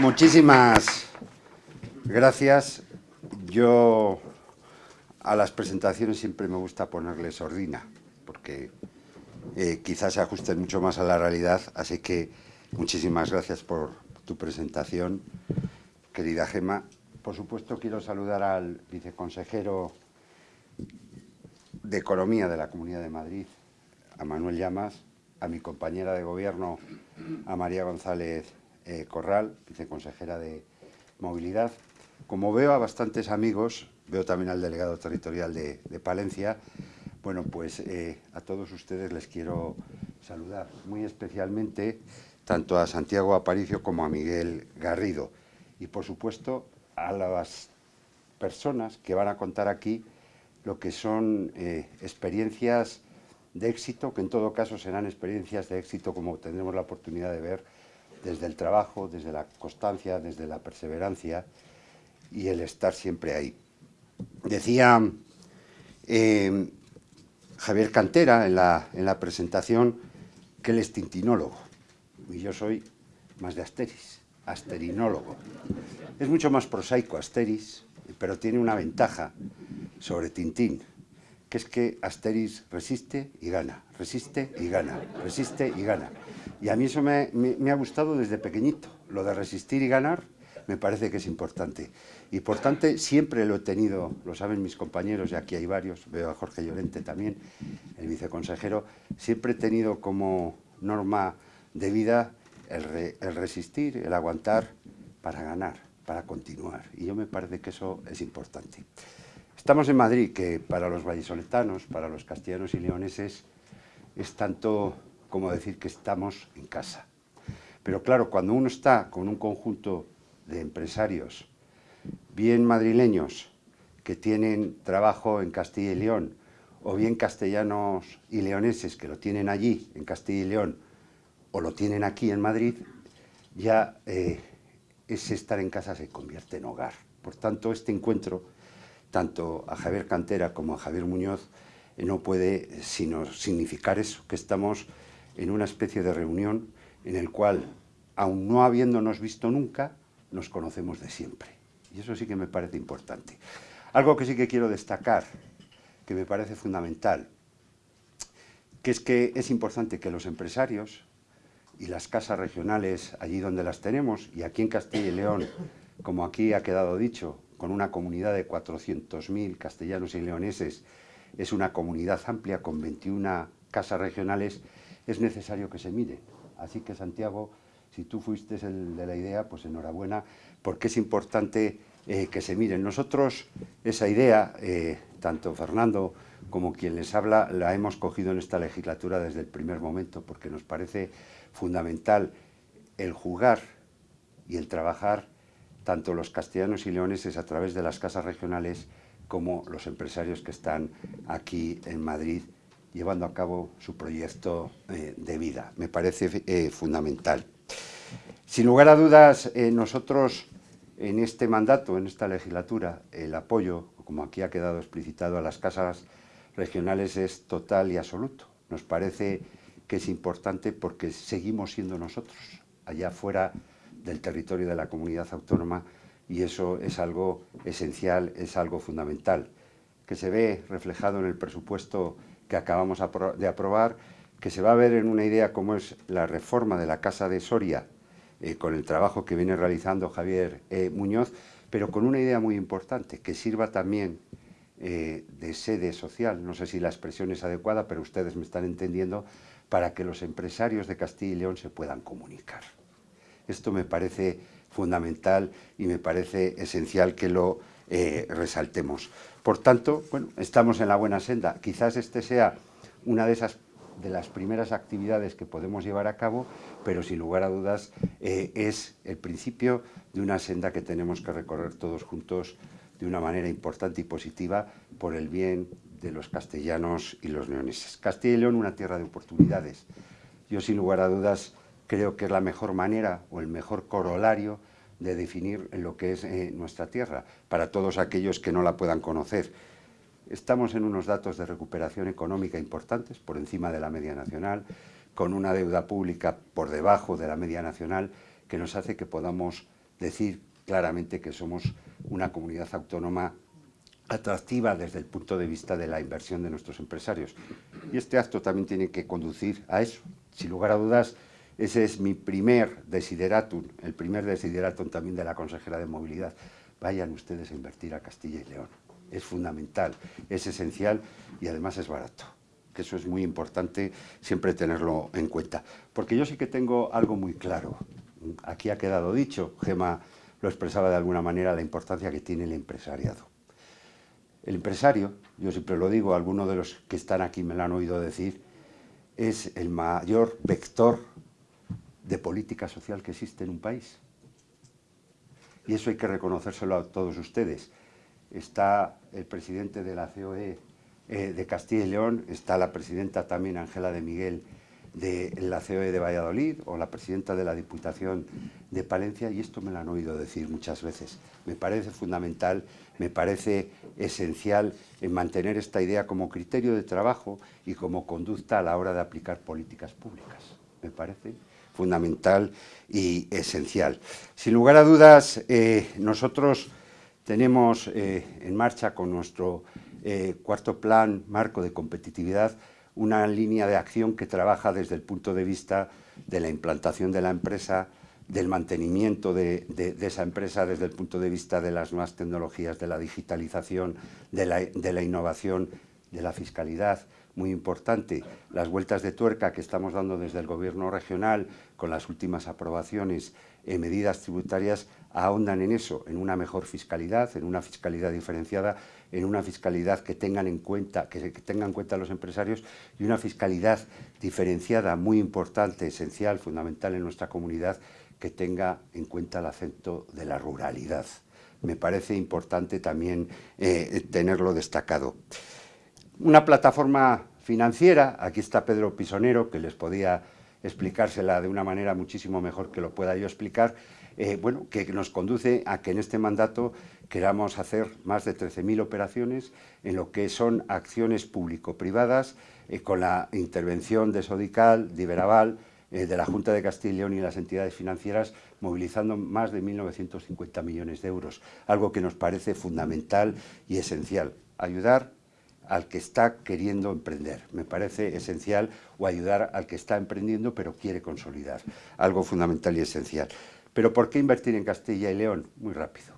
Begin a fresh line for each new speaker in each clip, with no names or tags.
Muchísimas gracias. Yo a las presentaciones siempre me gusta ponerle sordina, porque eh, quizás se ajusten mucho más a la realidad, así que muchísimas gracias por tu presentación, querida Gema. Por supuesto, quiero saludar al viceconsejero de Economía de la Comunidad de Madrid, a Manuel Llamas, a mi compañera de gobierno, a María González eh, Corral, viceconsejera de Movilidad. Como veo a bastantes amigos, veo también al delegado territorial de, Palencia, bueno, pues eh, a todos ustedes les quiero saludar, muy especialmente tanto a Santiago Aparicio como a Miguel Garrido. Y, por supuesto, a las personas que van a contar aquí lo que son eh, experiencias de éxito, que en todo caso serán experiencias de éxito como tendremos la oportunidad de ver desde el trabajo, desde la constancia, desde la perseverancia y el estar siempre ahí. Decía eh, Javier Cantera en la, en la presentación que él es tintinólogo y yo soy más de Asteris, asterinólogo. Es mucho más prosaico Asteris, pero tiene una ventaja sobre Tintín, que es que Asteris resiste y gana, resiste y gana, resiste y gana. Y a mí eso me, ha gustado desde pequeñito, lo de resistir y ganar me parece que es importante. Y por tanto, siempre lo he tenido, lo saben mis compañeros, y aquí hay varios, veo a Jorge Llorente también, el viceconsejero, siempre he tenido como norma de vida el, el resistir, el aguantar para ganar, para continuar. Y yo me parece que eso es importante. Estamos en Madrid, que para los vallisoletanos, para los castellanos y leoneses, es tanto como decir que estamos en casa. Pero claro, cuando uno está con un conjunto de empresarios, bien madrileños, que tienen trabajo en Castilla y León, o bien castellanos y leoneses que lo tienen allí, en Castilla y León, o lo tienen aquí en Madrid, ya eh, ese estar en casa se convierte en hogar. Por tanto, este encuentro tanto a Javier Cantera como a Javier Muñoz, no puede sino significar eso, que estamos en una especie de reunión en el cual, aun no habiéndonos visto nunca, nos conocemos de siempre. Y eso sí que me parece importante. Algo que sí que quiero destacar, que me parece fundamental, que es que es importante que los empresarios y las casas regionales, allí donde las tenemos, y aquí en Castilla y León, como aquí ha quedado dicho, con una comunidad de 400.000 castellanos y leoneses, es una comunidad amplia con 21 casas regionales, es necesario que se mire. Así que, Santiago, si tú fuiste el de la idea, pues enhorabuena, porque es importante eh, que se miren. Nosotros esa idea, eh, tanto Fernando como quien les habla, la hemos cogido en esta legislatura desde el primer momento, porque nos parece fundamental el jugar y el trabajar tanto los castellanos y leoneses a través de las casas regionales como los empresarios que están aquí en Madrid llevando a cabo su proyecto eh, de vida. Me parece eh, fundamental. Sin lugar a dudas, eh, nosotros en este mandato, en esta legislatura, el apoyo, como aquí ha quedado explicitado, a las casas regionales es total y absoluto. Nos parece que es importante porque seguimos siendo nosotros, allá fuera del territorio de la comunidad autónoma y eso es algo esencial, es algo fundamental, que se ve reflejado en el presupuesto que acabamos de aprobar, que se va a ver en una idea como es la reforma de la Casa de Soria, eh, con el trabajo que viene realizando Javier eh, Muñoz, pero con una idea muy importante, que sirva también eh, de sede social, no sé si la expresión es adecuada, pero ustedes me están entendiendo, para que los empresarios de Castilla y León se puedan comunicar. Esto me parece fundamental y me parece esencial que lo resaltemos. Por tanto, bueno, estamos en la buena senda. Quizás este sea una de esas de las primeras actividades que podemos llevar a cabo, pero sin lugar a dudas eh, es el principio de una senda que tenemos que recorrer todos juntos de una manera importante y positiva por el bien de los castellanos y los leoneses. Castilla y León, una tierra de oportunidades. Yo, sin lugar a dudas, creo que es la mejor manera o el mejor corolario de definir lo que es eh, nuestra tierra, para todos aquellos que no la puedan conocer. Estamos en unos datos de recuperación económica importantes, por encima de la media nacional, con una deuda pública por debajo de la media nacional, que nos hace que podamos decir claramente que somos una comunidad autónoma atractiva desde el punto de vista de la inversión de nuestros empresarios. Y este acto también tiene que conducir a eso. Sin lugar a dudas, ese es mi primer desideratum, el primer desideratum también de la consejera de Movilidad. Vayan ustedes a invertir a Castilla y León. Es fundamental, es esencial y además es barato. Que eso es muy importante siempre tenerlo en cuenta. Porque yo sí que tengo algo muy claro. Aquí ha quedado dicho, Gema lo expresaba de alguna manera, la importancia que tiene el empresariado. El empresario, yo siempre lo digo, algunos de los que están aquí me lo han oído decir, es el mayor vector de política social que existe en un país. Y eso hay que reconocérselo a todos ustedes. Está el presidente de la COE eh, de Castilla y León, está la presidenta también, Ángela de Miguel, de la COE de Valladolid o la presidenta de la Diputación de Palencia y esto me lo han oído decir muchas veces. Me parece fundamental, me parece esencial en mantener esta idea como criterio de trabajo y como conducta a la hora de aplicar políticas públicas. Me parece fundamental y esencial. Sin lugar a dudas, eh, nosotros tenemos eh, en marcha con nuestro eh, cuarto plan marco de competitividad una línea de acción que trabaja desde el punto de vista de la implantación de la empresa, del mantenimiento de, esa empresa desde el punto de vista de las nuevas tecnologías, de la digitalización, de la, innovación, de la fiscalidad, muy importante, las vueltas de tuerca que estamos dando desde el Gobierno regional con las últimas aprobaciones en medidas tributarias ahondan en eso, en una mejor fiscalidad, en una fiscalidad diferenciada, en una fiscalidad que tengan en cuenta, que, tengan en cuenta los empresarios y una fiscalidad diferenciada, muy importante, esencial, fundamental en nuestra comunidad, que tenga en cuenta el acento de la ruralidad. Me parece importante también eh, tenerlo destacado. Una plataforma financiera, aquí está Pedro Pisonero, que les podía explicársela de una manera muchísimo mejor que lo pueda yo explicar, eh, bueno, que nos conduce a que en este mandato queramos hacer más de 13.000 operaciones en lo que son acciones público-privadas eh, con la intervención de Sodical, de Iberaval, eh, de la Junta de Castilla y León y las entidades financieras movilizando más de 1.950 millones de euros, algo que nos parece fundamental y esencial. Ayudar al que está queriendo emprender, me parece esencial, o ayudar al que está emprendiendo pero quiere consolidar, algo fundamental y esencial. Pero ¿por qué invertir en Castilla y León? Muy rápido.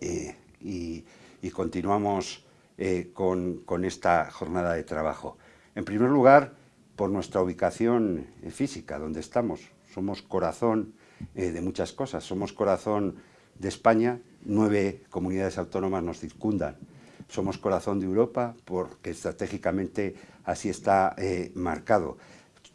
Eh, y, continuamos eh, con, esta jornada de trabajo. En primer lugar, por nuestra ubicación eh, física, donde estamos. Somos corazón de muchas cosas. Somos corazón de España, nueve comunidades autónomas nos circundan. Somos corazón de Europa porque estratégicamente así está marcado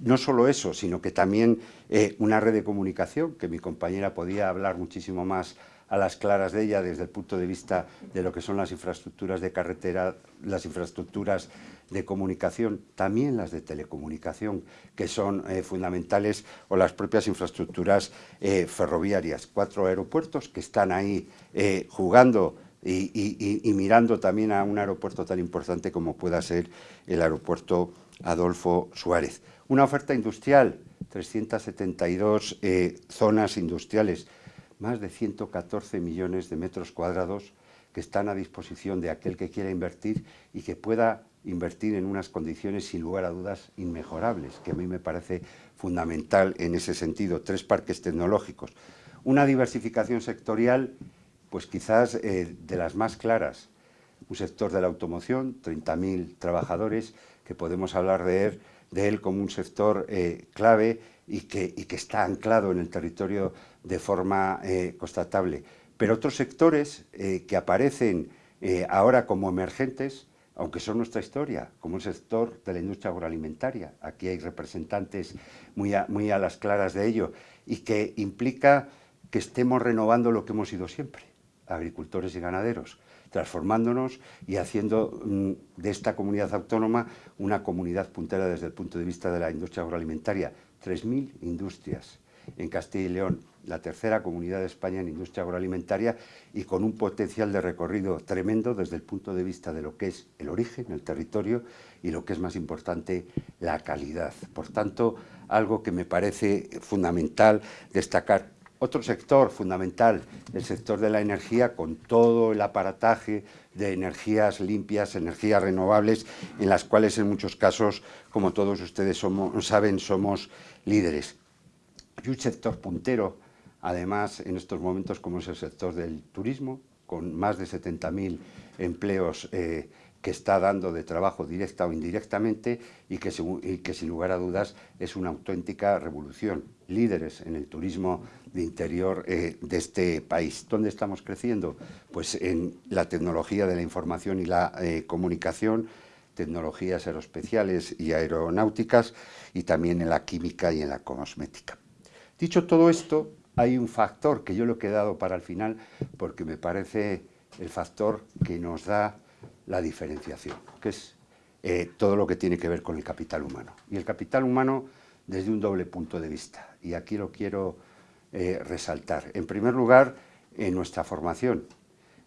no solo eso, sino que también eh, una red de comunicación, que mi compañera podía hablar muchísimo más a las claras de ella desde el punto de vista de lo que son las infraestructuras de carretera, las infraestructuras de comunicación, también las de telecomunicación, que son eh, fundamentales, o las propias infraestructuras eh, ferroviarias. Cuatro aeropuertos que están ahí jugando y, mirando también a un aeropuerto tan importante como pueda ser el aeropuerto Adolfo Suárez. Una oferta industrial, 372 eh, zonas industriales, más de 114 millones de metros cuadrados que están a disposición de aquel que quiera invertir y que pueda invertir en unas condiciones sin lugar a dudas inmejorables, que a mí me parece fundamental en ese sentido. Tres parques tecnológicos. Una diversificación sectorial, pues quizás eh, de las más claras. Un sector de la automoción, 30.000 trabajadores, que podemos hablar de él de él como un sector eh, clave y que, está anclado en el territorio de forma eh, constatable. Pero otros sectores que aparecen ahora como emergentes, aunque son nuestra historia, como el sector de la industria agroalimentaria, aquí hay representantes muy muy a las claras de ello, y que implica que estemos renovando lo que hemos sido siempre, agricultores y ganaderos, transformándonos y haciendo mm, de esta comunidad autónoma una comunidad puntera desde el punto de vista de la industria agroalimentaria. 3.000 industrias en Castilla y León, la tercera comunidad de España en industria agroalimentaria y con un potencial de recorrido tremendo desde el punto de vista de lo que es el origen, el territorio y lo que es más importante, la calidad. Por tanto, algo que me parece fundamental destacar Otro sector fundamental, el sector de la energía, con todo el aparataje de energías limpias, energías renovables, en las cuales en muchos casos, como todos ustedes saben, somos líderes. Y un sector puntero, además, en estos momentos, como es el sector del turismo, con más de 70.000 empleos eh, que está dando de trabajo directa o indirectamente y que, sin lugar a dudas es una auténtica revolución. Líderes en el turismo de interior eh, de este país. ¿Dónde estamos creciendo? Pues en la tecnología de la información y la eh, comunicación, tecnologías aeroespeciales y aeronáuticas y también en la química y en la cosmética. Dicho todo esto, hay un factor que yo lo he quedado para el final porque me parece el factor que nos da la diferenciación, que es eh, todo lo que tiene que ver con el capital humano. Y el capital humano desde un doble punto de vista. Y aquí lo quiero eh, resaltar. En primer lugar, en nuestra formación.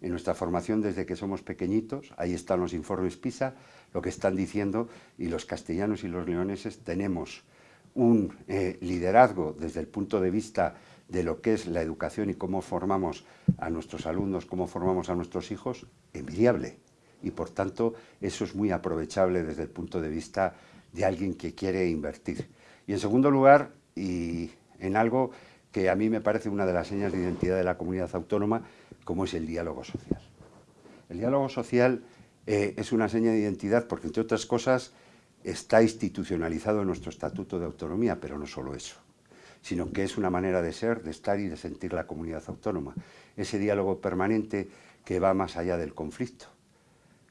En nuestra formación desde que somos pequeñitos, ahí están los informes PISA, lo que están diciendo, y los castellanos y los leoneses tenemos un eh, liderazgo desde el punto de vista de lo que es la educación y cómo formamos a nuestros alumnos, cómo formamos a nuestros hijos, envidiable y por tanto eso es muy aprovechable desde el punto de vista de alguien que quiere invertir. Y en segundo lugar, y en algo que a mí me parece una de las señas de identidad de la comunidad autónoma, como es el diálogo social. El diálogo social eh, es una seña de identidad porque, entre otras cosas, está institucionalizado en nuestro Estatuto de Autonomía, pero no solo eso, sino que es una manera de ser, de estar y de sentir la comunidad autónoma. Ese diálogo permanente que va más allá del conflicto,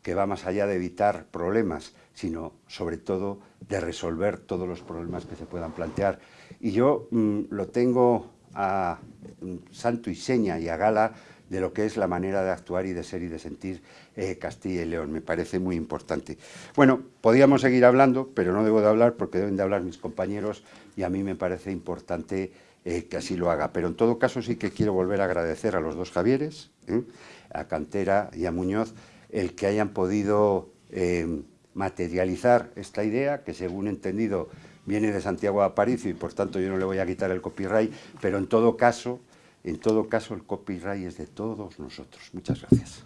que va más allá de evitar problemas, sino sobre todo de resolver todos los problemas que se puedan plantear. Y yo mm, lo tengo a mm, santo y seña y a gala de lo que es la manera de actuar y de ser y de sentir eh, Castilla y León. Me parece muy importante. Bueno, podríamos seguir hablando, pero no debo de hablar porque deben de hablar mis compañeros y a mí me parece importante eh, que así lo haga. Pero en todo caso sí que quiero volver a agradecer a los dos Javieres, ¿eh? a Cantera y a Muñoz, el que hayan podido eh, materializar esta idea, que según he entendido viene de Santiago de Aparicio y por tanto yo no le voy a quitar el copyright, pero en todo caso, en todo caso el copyright es de todos nosotros. Muchas gracias.